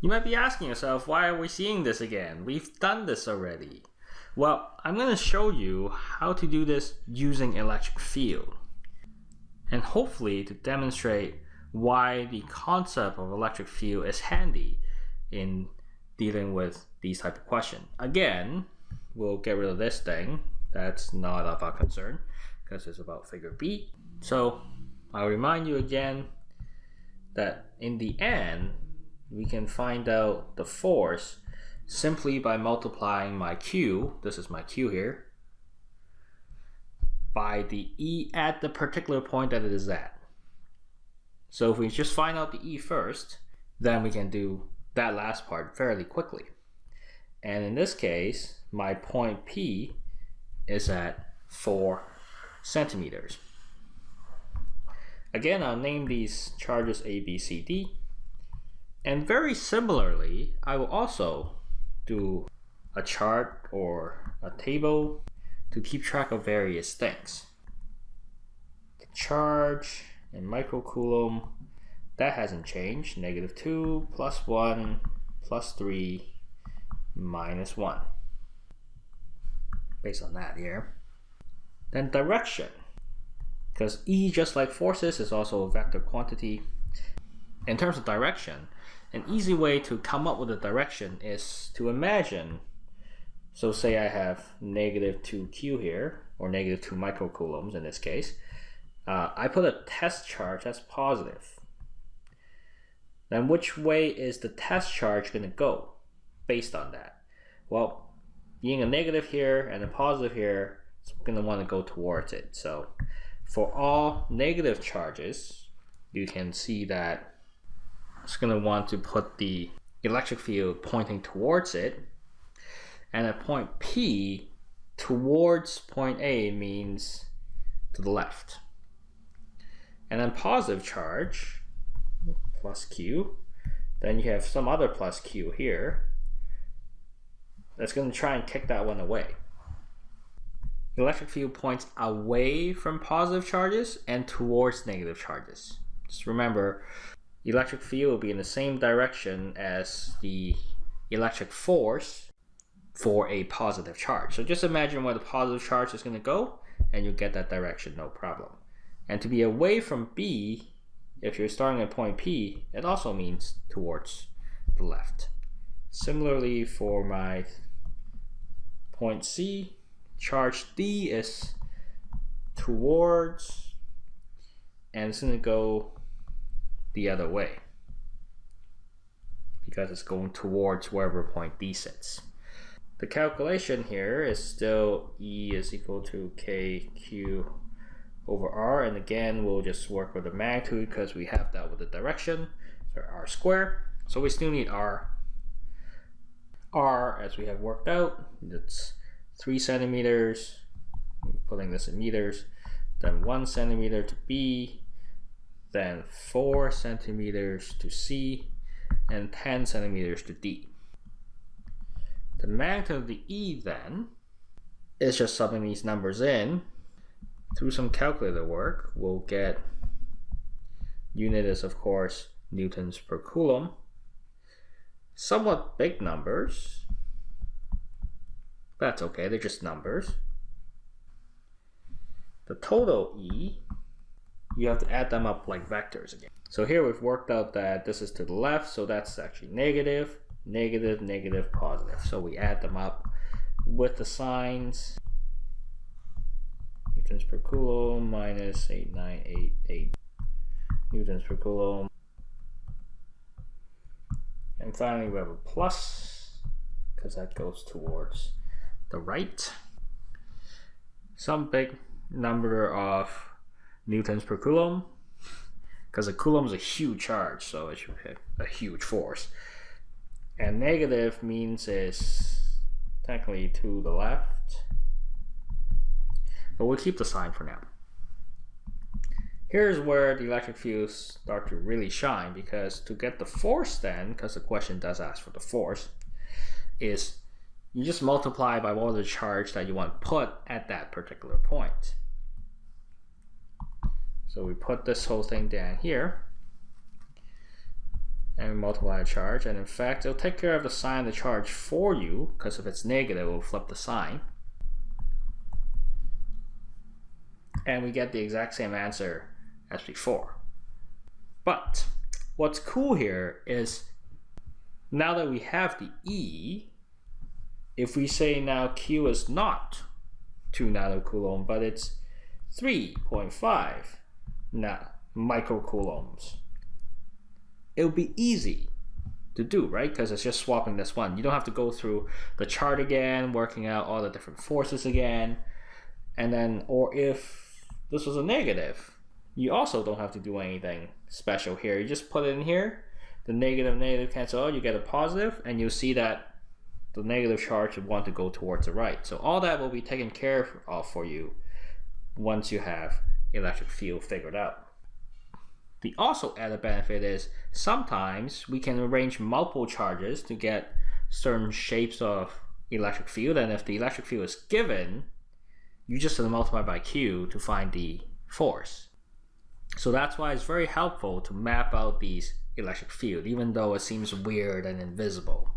You might be asking yourself, why are we seeing this again? We've done this already. Well, I'm going to show you how to do this using electric field. And hopefully to demonstrate why the concept of electric field is handy in dealing with these type of questions. Again, we'll get rid of this thing. That's not of our concern because it's about figure B. So I'll remind you again that in the end, we can find out the force simply by multiplying my Q, this is my Q here, by the E at the particular point that it is at. So if we just find out the E first, then we can do that last part fairly quickly. And in this case, my point P is at 4 centimeters. Again, I'll name these charges A, B, C, D. And very similarly, I will also do a chart or a table to keep track of various things. The charge in microcoulomb, that hasn't changed. Negative 2 plus 1 plus 3 minus 1. Based on that here. Then direction. Because E, just like forces, is also a vector quantity. In terms of direction, an easy way to come up with a direction is to imagine, so say I have negative 2q here, or negative 2 microcoulombs in this case. Uh, I put a test charge that's positive. Then which way is the test charge going to go based on that? Well, being a negative here and a positive here, it's going to want to go towards it. So for all negative charges, you can see that it's going to want to put the electric field pointing towards it. And at point P, towards point A means to the left. And then positive charge, plus Q, then you have some other plus Q here. That's going to try and kick that one away. Electric field points away from positive charges and towards negative charges. Just remember, electric field will be in the same direction as the electric force for a positive charge. So just imagine where the positive charge is going to go and you get that direction, no problem. And to be away from B, if you're starting at point P, it also means towards the left. Similarly for my point C, charge D is towards and it's going to go the other way. Because it's going towards wherever point D sits. The calculation here is still E is equal to KQ over R. And again we'll just work with the magnitude because we have that with the direction so R square so we still need R. R as we have worked out it's three centimeters, putting this in meters, then one centimeter to B, then four centimeters to C, and 10 centimeters to D. The magnitude of the E then is just subbing these numbers in. Through some calculator work, we'll get unit is of course newtons per coulomb. Somewhat big numbers, that's okay, they're just numbers. The total E, you have to add them up like vectors again. So here we've worked out that this is to the left, so that's actually negative, negative, negative, positive. So we add them up with the signs. Newtons per coulomb minus 8988 newtons per coulomb. And finally we have a plus, because that goes towards the right. Some big number of newtons per coulomb because a coulomb is a huge charge, so it should hit a huge force. And negative means is technically to the left, but we'll keep the sign for now. Here's where the electric fields start to really shine because to get the force then, because the question does ask for the force, is you just multiply by what the charge that you want to put at that particular point. So we put this whole thing down here. and we multiply the charge. And in fact, it'll take care of the sign of the charge for you, because if it's negative, it will flip the sign. And we get the exact same answer as before. But what's cool here is now that we have the E, if we say now Q is not 2 nanocoulomb, but it's 3.5 na microcoulombs, it'll be easy to do, right? Because it's just swapping this one. You don't have to go through the chart again, working out all the different forces again. And then, or if this was a negative, you also don't have to do anything special here. You just put it in here, the negative negative cancel out, you get a positive, and you'll see that the negative charge would want to go towards the right. So all that will be taken care of for you once you have electric field figured out. The also added benefit is sometimes we can arrange multiple charges to get certain shapes of electric field and if the electric field is given you just multiply by Q to find the force. So that's why it's very helpful to map out these electric field even though it seems weird and invisible.